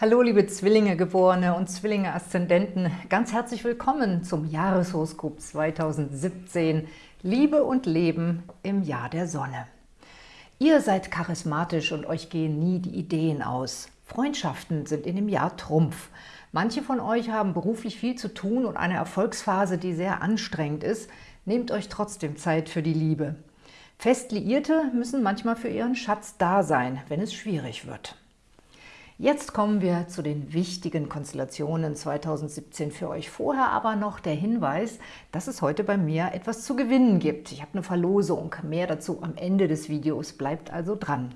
Hallo liebe Zwillinge Geborene und Zwillinge Aszendenten, ganz herzlich willkommen zum Jahreshoroskop 2017 Liebe und Leben im Jahr der Sonne. Ihr seid charismatisch und euch gehen nie die Ideen aus. Freundschaften sind in dem Jahr Trumpf. Manche von euch haben beruflich viel zu tun und eine Erfolgsphase, die sehr anstrengend ist. Nehmt euch trotzdem Zeit für die Liebe. Fest Liierte müssen manchmal für ihren Schatz da sein, wenn es schwierig wird. Jetzt kommen wir zu den wichtigen Konstellationen 2017 für euch. Vorher aber noch der Hinweis, dass es heute bei mir etwas zu gewinnen gibt. Ich habe eine Verlosung. Mehr dazu am Ende des Videos. Bleibt also dran.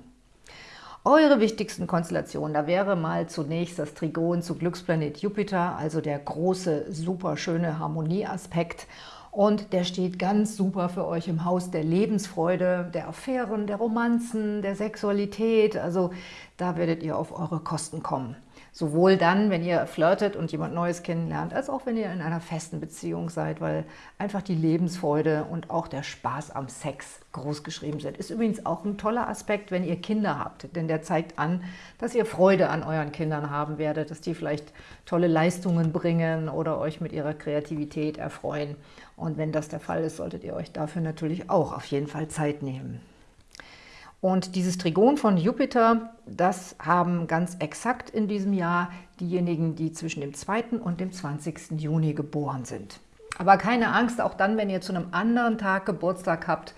Eure wichtigsten Konstellationen, da wäre mal zunächst das Trigon zu Glücksplanet Jupiter, also der große, super schöne Harmonieaspekt. Und der steht ganz super für euch im Haus der Lebensfreude, der Affären, der Romanzen, der Sexualität. Also da werdet ihr auf eure Kosten kommen. Sowohl dann, wenn ihr flirtet und jemand Neues kennenlernt, als auch wenn ihr in einer festen Beziehung seid, weil einfach die Lebensfreude und auch der Spaß am Sex großgeschrieben sind. Ist übrigens auch ein toller Aspekt, wenn ihr Kinder habt, denn der zeigt an, dass ihr Freude an euren Kindern haben werdet, dass die vielleicht tolle Leistungen bringen oder euch mit ihrer Kreativität erfreuen. Und wenn das der Fall ist, solltet ihr euch dafür natürlich auch auf jeden Fall Zeit nehmen. Und dieses Trigon von Jupiter, das haben ganz exakt in diesem Jahr diejenigen, die zwischen dem 2. und dem 20. Juni geboren sind. Aber keine Angst, auch dann, wenn ihr zu einem anderen Tag Geburtstag habt,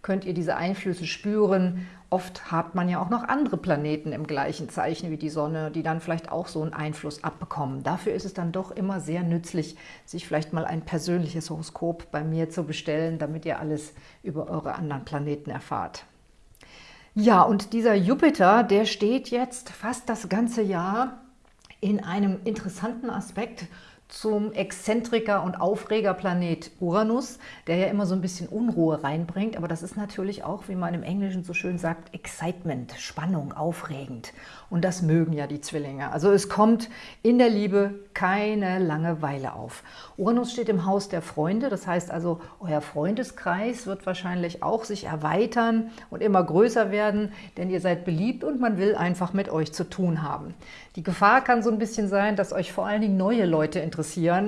könnt ihr diese Einflüsse spüren. Oft hat man ja auch noch andere Planeten im gleichen Zeichen wie die Sonne, die dann vielleicht auch so einen Einfluss abbekommen. Dafür ist es dann doch immer sehr nützlich, sich vielleicht mal ein persönliches Horoskop bei mir zu bestellen, damit ihr alles über eure anderen Planeten erfahrt. Ja, und dieser Jupiter, der steht jetzt fast das ganze Jahr in einem interessanten Aspekt zum Exzentriker und Aufregerplanet Uranus, der ja immer so ein bisschen Unruhe reinbringt. Aber das ist natürlich auch, wie man im Englischen so schön sagt, Excitement, Spannung, aufregend. Und das mögen ja die Zwillinge. Also es kommt in der Liebe keine Langeweile auf. Uranus steht im Haus der Freunde, das heißt also, euer Freundeskreis wird wahrscheinlich auch sich erweitern und immer größer werden, denn ihr seid beliebt und man will einfach mit euch zu tun haben. Die Gefahr kann so ein bisschen sein, dass euch vor allen Dingen neue Leute interessieren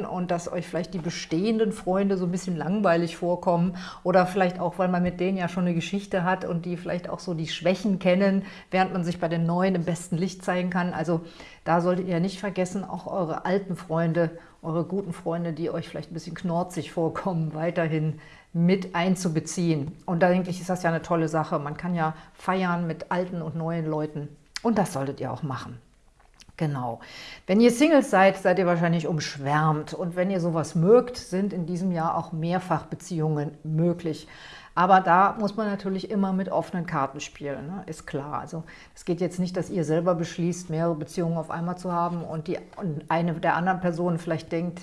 und dass euch vielleicht die bestehenden Freunde so ein bisschen langweilig vorkommen oder vielleicht auch, weil man mit denen ja schon eine Geschichte hat und die vielleicht auch so die Schwächen kennen, während man sich bei den Neuen im besten Licht zeigen kann. Also da solltet ihr nicht vergessen, auch eure alten Freunde, eure guten Freunde, die euch vielleicht ein bisschen knorzig vorkommen, weiterhin mit einzubeziehen. Und da denke ich, ist das ja eine tolle Sache. Man kann ja feiern mit alten und neuen Leuten. Und das solltet ihr auch machen. Genau. Wenn ihr Singles seid, seid ihr wahrscheinlich umschwärmt. Und wenn ihr sowas mögt, sind in diesem Jahr auch Mehrfachbeziehungen möglich. Aber da muss man natürlich immer mit offenen Karten spielen, ne? ist klar. Also es geht jetzt nicht, dass ihr selber beschließt, mehrere Beziehungen auf einmal zu haben und, die, und eine der anderen Personen vielleicht denkt,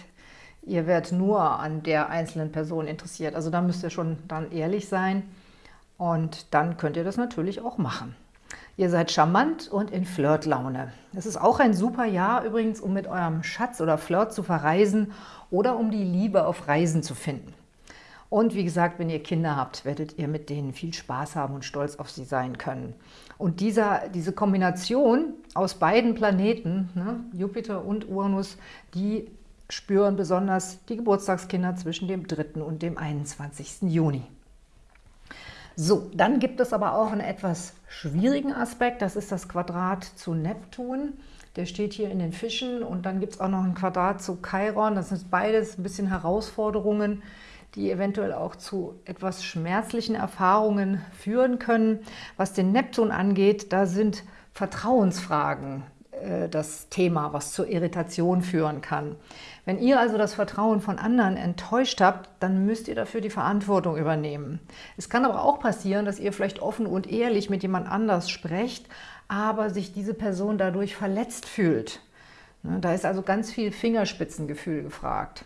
ihr werdet nur an der einzelnen Person interessiert. Also da müsst ihr schon dann ehrlich sein und dann könnt ihr das natürlich auch machen. Ihr seid charmant und in Flirtlaune. Es ist auch ein super Jahr übrigens, um mit eurem Schatz oder Flirt zu verreisen oder um die Liebe auf Reisen zu finden. Und wie gesagt, wenn ihr Kinder habt, werdet ihr mit denen viel Spaß haben und stolz auf sie sein können. Und dieser, diese Kombination aus beiden Planeten, ne, Jupiter und Uranus, die spüren besonders die Geburtstagskinder zwischen dem 3. und dem 21. Juni. So, dann gibt es aber auch einen etwas schwierigen Aspekt, das ist das Quadrat zu Neptun. Der steht hier in den Fischen und dann gibt es auch noch ein Quadrat zu Chiron. Das sind beides ein bisschen Herausforderungen, die eventuell auch zu etwas schmerzlichen Erfahrungen führen können. Was den Neptun angeht, da sind Vertrauensfragen das Thema, was zur Irritation führen kann. Wenn ihr also das Vertrauen von anderen enttäuscht habt, dann müsst ihr dafür die Verantwortung übernehmen. Es kann aber auch passieren, dass ihr vielleicht offen und ehrlich mit jemand anders sprecht, aber sich diese Person dadurch verletzt fühlt. Ne, da ist also ganz viel Fingerspitzengefühl gefragt.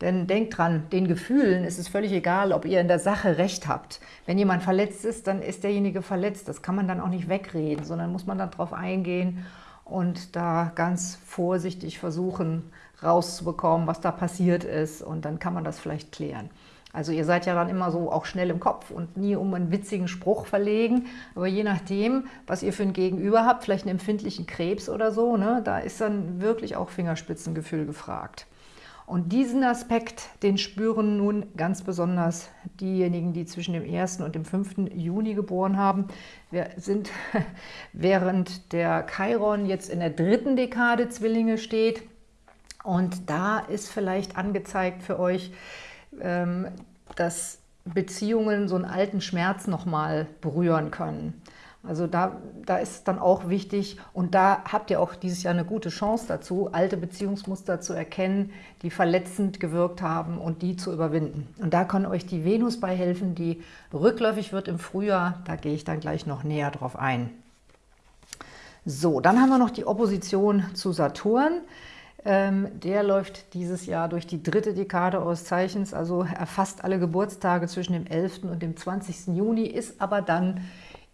Denn denkt dran, den Gefühlen ist es völlig egal, ob ihr in der Sache recht habt. Wenn jemand verletzt ist, dann ist derjenige verletzt. Das kann man dann auch nicht wegreden, sondern muss man dann darauf eingehen und da ganz vorsichtig versuchen rauszubekommen, was da passiert ist und dann kann man das vielleicht klären. Also ihr seid ja dann immer so auch schnell im Kopf und nie um einen witzigen Spruch verlegen. Aber je nachdem, was ihr für ein Gegenüber habt, vielleicht einen empfindlichen Krebs oder so, ne, da ist dann wirklich auch Fingerspitzengefühl gefragt. Und diesen Aspekt, den spüren nun ganz besonders diejenigen, die zwischen dem 1. und dem 5. Juni geboren haben. Wir sind, während der Chiron jetzt in der dritten Dekade Zwillinge steht. Und da ist vielleicht angezeigt für euch, ähm, dass Beziehungen so einen alten Schmerz nochmal berühren können. Also da, da ist dann auch wichtig, und da habt ihr auch dieses Jahr eine gute Chance dazu, alte Beziehungsmuster zu erkennen, die verletzend gewirkt haben und die zu überwinden. Und da kann euch die Venus bei helfen, die rückläufig wird im Frühjahr. Da gehe ich dann gleich noch näher drauf ein. So, dann haben wir noch die Opposition zu Saturn. Ähm, der läuft dieses Jahr durch die dritte Dekade eures Zeichens, also erfasst alle Geburtstage zwischen dem 11. und dem 20. Juni, ist aber dann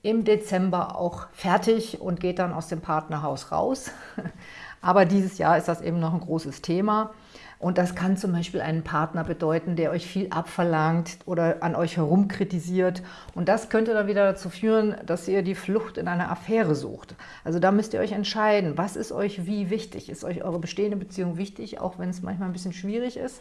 im Dezember auch fertig und geht dann aus dem Partnerhaus raus. Aber dieses Jahr ist das eben noch ein großes Thema. Und das kann zum Beispiel einen Partner bedeuten, der euch viel abverlangt oder an euch herum kritisiert. Und das könnte dann wieder dazu führen, dass ihr die Flucht in eine Affäre sucht. Also da müsst ihr euch entscheiden, was ist euch wie wichtig? Ist euch eure bestehende Beziehung wichtig, auch wenn es manchmal ein bisschen schwierig ist?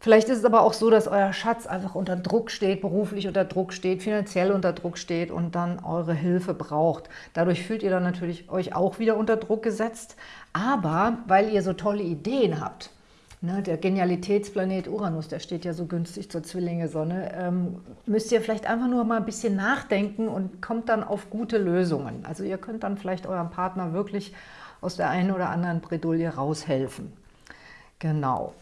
Vielleicht ist es aber auch so, dass euer Schatz einfach unter Druck steht, beruflich unter Druck steht, finanziell unter Druck steht und dann eure Hilfe braucht. Dadurch fühlt ihr dann natürlich euch auch wieder unter Druck gesetzt. Aber weil ihr so tolle Ideen habt, ne, der Genialitätsplanet Uranus, der steht ja so günstig zur Zwillinge-Sonne, ähm, müsst ihr vielleicht einfach nur mal ein bisschen nachdenken und kommt dann auf gute Lösungen. Also ihr könnt dann vielleicht eurem Partner wirklich aus der einen oder anderen Bredouille raushelfen. Genau.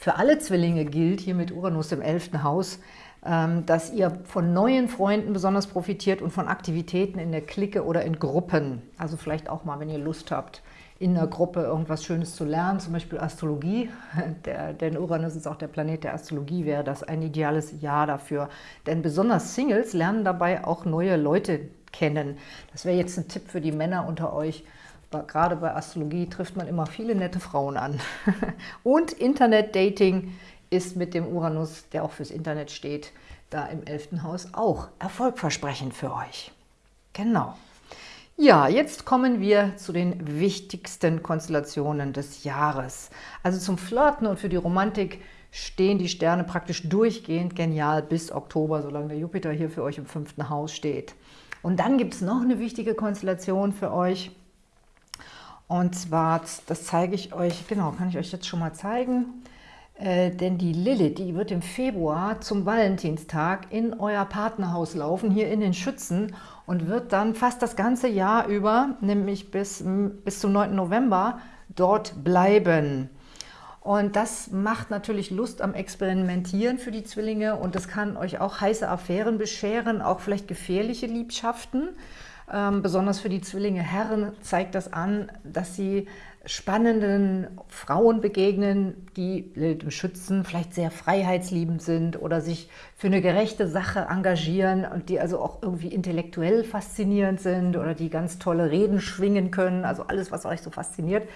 Für alle Zwillinge gilt hier mit Uranus im 11. Haus, ähm, dass ihr von neuen Freunden besonders profitiert und von Aktivitäten in der Clique oder in Gruppen. Also vielleicht auch mal, wenn ihr Lust habt, in einer Gruppe irgendwas Schönes zu lernen, zum Beispiel Astrologie. Der, denn Uranus ist auch der Planet der Astrologie, wäre das ein ideales Jahr dafür. Denn besonders Singles lernen dabei auch neue Leute kennen. Das wäre jetzt ein Tipp für die Männer unter euch, gerade bei Astrologie trifft man immer viele nette Frauen an. Und Internet-Dating ist mit dem Uranus, der auch fürs Internet steht, da im 11. Haus auch erfolgversprechend für euch. Genau. Ja, jetzt kommen wir zu den wichtigsten Konstellationen des Jahres. Also zum Flirten und für die Romantik stehen die Sterne praktisch durchgehend genial bis Oktober, solange der Jupiter hier für euch im fünften Haus steht. Und dann gibt es noch eine wichtige Konstellation für euch, und zwar, das zeige ich euch, genau, kann ich euch jetzt schon mal zeigen. Äh, denn die Lilith, die wird im Februar zum Valentinstag in euer Partnerhaus laufen, hier in den Schützen und wird dann fast das ganze Jahr über, nämlich bis, bis zum 9. November, dort bleiben. Und das macht natürlich Lust am Experimentieren für die Zwillinge und das kann euch auch heiße Affären bescheren, auch vielleicht gefährliche Liebschaften. Ähm, besonders für die Zwillinge Herren zeigt das an, dass sie spannenden Frauen begegnen, die schützen, vielleicht sehr freiheitsliebend sind oder sich für eine gerechte Sache engagieren und die also auch irgendwie intellektuell faszinierend sind oder die ganz tolle Reden schwingen können, also alles, was euch so fasziniert.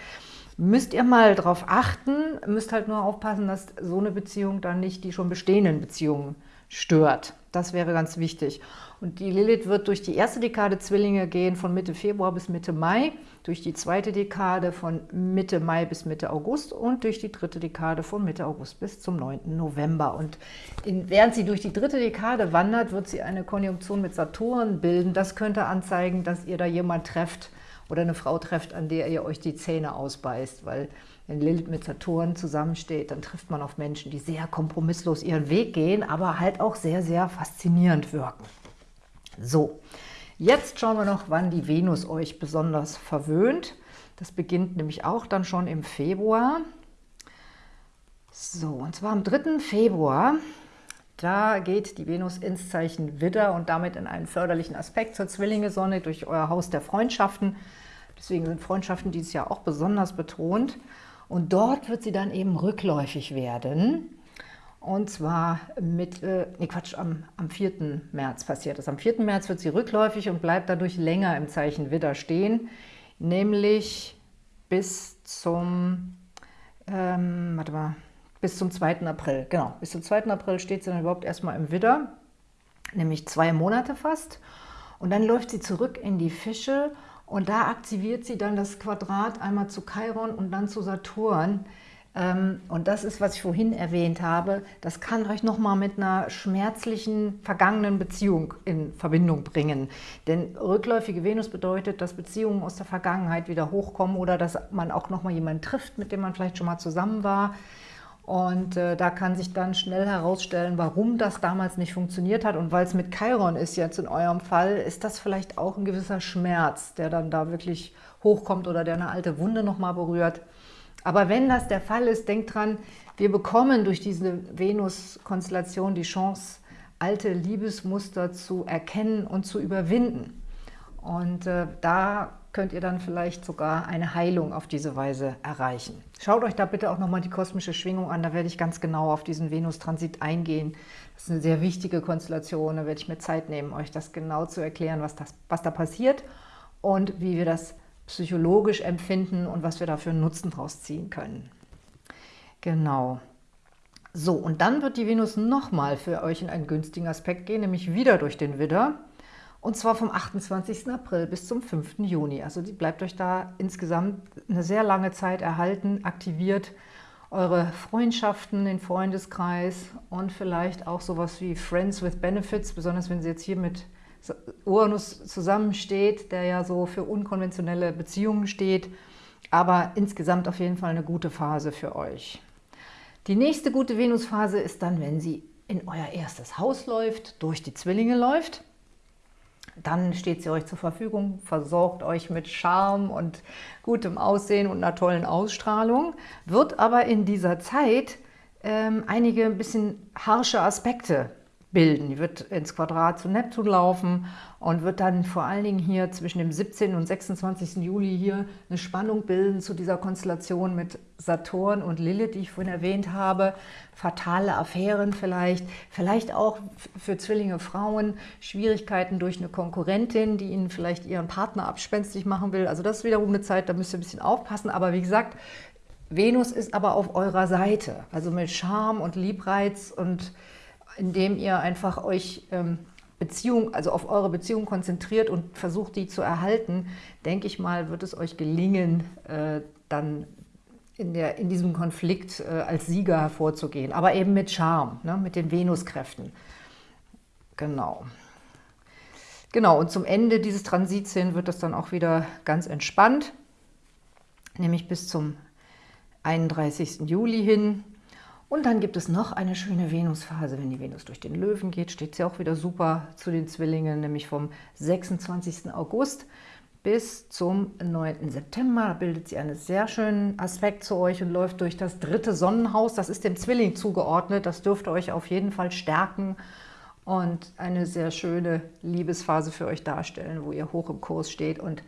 Müsst ihr mal darauf achten, müsst halt nur aufpassen, dass so eine Beziehung dann nicht die schon bestehenden Beziehungen stört. Das wäre ganz wichtig. Und die Lilith wird durch die erste Dekade Zwillinge gehen, von Mitte Februar bis Mitte Mai, durch die zweite Dekade von Mitte Mai bis Mitte August und durch die dritte Dekade von Mitte August bis zum 9. November. Und in, während sie durch die dritte Dekade wandert, wird sie eine Konjunktion mit Saturn bilden. Das könnte anzeigen, dass ihr da jemand trefft oder eine Frau trefft, an der ihr euch die Zähne ausbeißt, weil wenn Lilith mit Saturn zusammensteht, dann trifft man auf Menschen, die sehr kompromisslos ihren Weg gehen, aber halt auch sehr, sehr faszinierend wirken. So, jetzt schauen wir noch, wann die Venus euch besonders verwöhnt. Das beginnt nämlich auch dann schon im Februar. So, und zwar am 3. Februar, da geht die Venus ins Zeichen Widder und damit in einen förderlichen Aspekt zur Zwillinge-Sonne durch euer Haus der Freundschaften. Deswegen sind Freundschaften dieses Jahr auch besonders betont. Und dort wird sie dann eben rückläufig werden. Und zwar mit, äh, nee Quatsch, am, am 4. März passiert das. Am 4. März wird sie rückläufig und bleibt dadurch länger im Zeichen Widder stehen, nämlich bis zum, ähm, warte mal, bis zum 2. April. Genau, bis zum 2. April steht sie dann überhaupt erstmal im Widder, nämlich zwei Monate fast. Und dann läuft sie zurück in die Fische und da aktiviert sie dann das Quadrat einmal zu Chiron und dann zu Saturn. Ähm, und das ist, was ich vorhin erwähnt habe, das kann euch nochmal mit einer schmerzlichen, vergangenen Beziehung in Verbindung bringen. Denn rückläufige Venus bedeutet, dass Beziehungen aus der Vergangenheit wieder hochkommen oder dass man auch nochmal jemanden trifft, mit dem man vielleicht schon mal zusammen war. Und äh, da kann sich dann schnell herausstellen, warum das damals nicht funktioniert hat. Und weil es mit Chiron ist jetzt in eurem Fall, ist das vielleicht auch ein gewisser Schmerz, der dann da wirklich hochkommt oder der eine alte Wunde nochmal berührt. Aber wenn das der Fall ist, denkt dran, wir bekommen durch diese Venus-Konstellation die Chance, alte Liebesmuster zu erkennen und zu überwinden. Und äh, da könnt ihr dann vielleicht sogar eine Heilung auf diese Weise erreichen. Schaut euch da bitte auch nochmal die kosmische Schwingung an, da werde ich ganz genau auf diesen Venus-Transit eingehen. Das ist eine sehr wichtige Konstellation, da werde ich mir Zeit nehmen, euch das genau zu erklären, was, das, was da passiert und wie wir das psychologisch empfinden und was wir dafür Nutzen draus ziehen können. Genau. So, und dann wird die Venus nochmal für euch in einen günstigen Aspekt gehen, nämlich wieder durch den Widder. Und zwar vom 28. April bis zum 5. Juni. Also die bleibt euch da insgesamt eine sehr lange Zeit erhalten, aktiviert eure Freundschaften, den Freundeskreis und vielleicht auch sowas wie Friends with Benefits, besonders wenn sie jetzt hier mit Uranus zusammensteht, der ja so für unkonventionelle Beziehungen steht, aber insgesamt auf jeden Fall eine gute Phase für euch. Die nächste gute Venusphase ist dann, wenn sie in euer erstes Haus läuft, durch die Zwillinge läuft. Dann steht sie euch zur Verfügung, versorgt euch mit Charme und gutem Aussehen und einer tollen Ausstrahlung, wird aber in dieser Zeit ähm, einige ein bisschen harsche Aspekte bilden. Die wird ins Quadrat zu Neptun laufen und wird dann vor allen Dingen hier zwischen dem 17. und 26. Juli hier eine Spannung bilden zu dieser Konstellation mit Saturn und Lilith, die ich vorhin erwähnt habe. Fatale Affären vielleicht, vielleicht auch für Zwillinge Frauen, Schwierigkeiten durch eine Konkurrentin, die ihnen vielleicht ihren Partner abspenstig machen will. Also das ist wiederum eine Zeit, da müsst ihr ein bisschen aufpassen. Aber wie gesagt, Venus ist aber auf eurer Seite. Also mit Charme und Liebreiz und indem ihr einfach euch ähm, Beziehung, also auf eure Beziehung konzentriert und versucht, die zu erhalten, denke ich mal, wird es euch gelingen, äh, dann in, der, in diesem Konflikt äh, als Sieger hervorzugehen. Aber eben mit Charme, ne, mit den Venuskräften. Genau. Genau, und zum Ende dieses Transits hin wird das dann auch wieder ganz entspannt, nämlich bis zum 31. Juli hin. Und dann gibt es noch eine schöne Venusphase. Wenn die Venus durch den Löwen geht, steht sie auch wieder super zu den Zwillingen, nämlich vom 26. August bis zum 9. September. Da bildet sie einen sehr schönen Aspekt zu euch und läuft durch das dritte Sonnenhaus. Das ist dem Zwilling zugeordnet. Das dürfte euch auf jeden Fall stärken und eine sehr schöne Liebesphase für euch darstellen, wo ihr hoch im Kurs steht und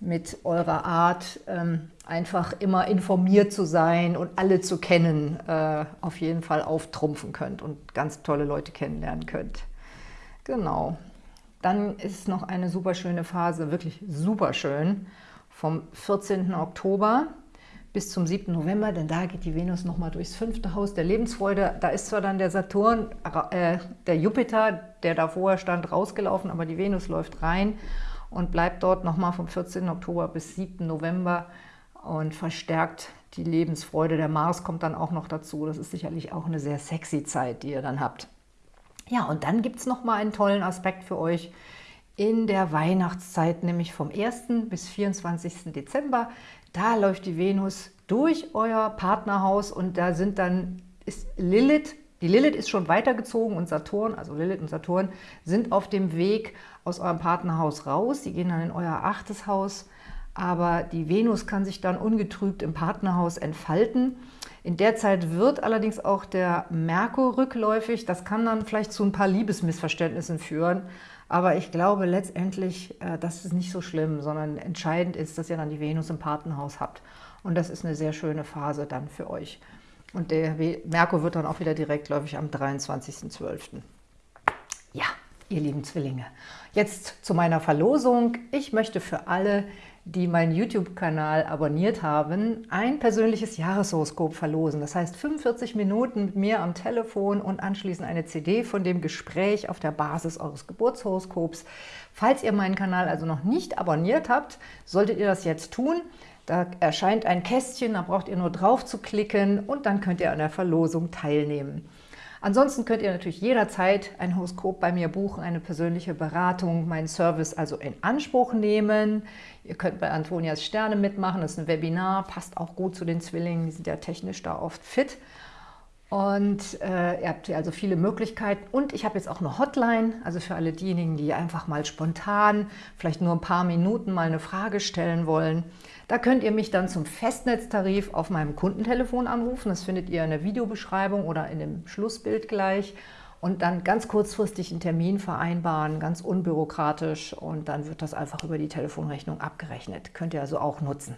mit eurer Art, ähm, einfach immer informiert zu sein und alle zu kennen, äh, auf jeden Fall auftrumpfen könnt und ganz tolle Leute kennenlernen könnt. Genau. Dann ist noch eine super schöne Phase, wirklich super schön, vom 14. Oktober bis zum 7. November, denn da geht die Venus nochmal durchs fünfte Haus der Lebensfreude. Da ist zwar dann der Saturn, äh, der Jupiter, der da vorher stand, rausgelaufen, aber die Venus läuft rein und bleibt dort nochmal vom 14. Oktober bis 7. November und verstärkt die Lebensfreude. Der Mars kommt dann auch noch dazu. Das ist sicherlich auch eine sehr sexy Zeit, die ihr dann habt. Ja, und dann gibt es nochmal einen tollen Aspekt für euch in der Weihnachtszeit, nämlich vom 1. bis 24. Dezember. Da läuft die Venus durch euer Partnerhaus und da sind dann ist Lilith die Lilith ist schon weitergezogen und Saturn, also Lilith und Saturn, sind auf dem Weg aus eurem Partnerhaus raus. Sie gehen dann in euer achtes Haus, aber die Venus kann sich dann ungetrübt im Partnerhaus entfalten. In der Zeit wird allerdings auch der Merkur rückläufig. Das kann dann vielleicht zu ein paar Liebesmissverständnissen führen. Aber ich glaube letztendlich, äh, das ist nicht so schlimm, sondern entscheidend ist, dass ihr dann die Venus im Partnerhaus habt. Und das ist eine sehr schöne Phase dann für euch. Und der Merkur wird dann auch wieder direktläufig am 23.12. Ja, ihr lieben Zwillinge. Jetzt zu meiner Verlosung. Ich möchte für alle, die meinen YouTube-Kanal abonniert haben, ein persönliches Jahreshoroskop verlosen. Das heißt 45 Minuten mit mir am Telefon und anschließend eine CD von dem Gespräch auf der Basis eures Geburtshoroskops. Falls ihr meinen Kanal also noch nicht abonniert habt, solltet ihr das jetzt tun. Da erscheint ein Kästchen, da braucht ihr nur drauf zu klicken und dann könnt ihr an der Verlosung teilnehmen. Ansonsten könnt ihr natürlich jederzeit ein Horoskop bei mir buchen, eine persönliche Beratung, meinen Service also in Anspruch nehmen. Ihr könnt bei Antonias Sterne mitmachen, das ist ein Webinar, passt auch gut zu den Zwillingen, die sind ja technisch da oft fit. Und äh, ihr habt hier also viele Möglichkeiten. Und ich habe jetzt auch eine Hotline, also für alle diejenigen, die einfach mal spontan, vielleicht nur ein paar Minuten mal eine Frage stellen wollen. Da könnt ihr mich dann zum Festnetztarif auf meinem Kundentelefon anrufen. Das findet ihr in der Videobeschreibung oder in dem Schlussbild gleich. Und dann ganz kurzfristig einen Termin vereinbaren, ganz unbürokratisch. Und dann wird das einfach über die Telefonrechnung abgerechnet. Könnt ihr also auch nutzen.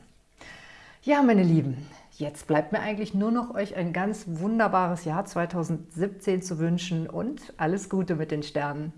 Ja, meine Lieben, Jetzt bleibt mir eigentlich nur noch euch ein ganz wunderbares Jahr 2017 zu wünschen und alles Gute mit den Sternen.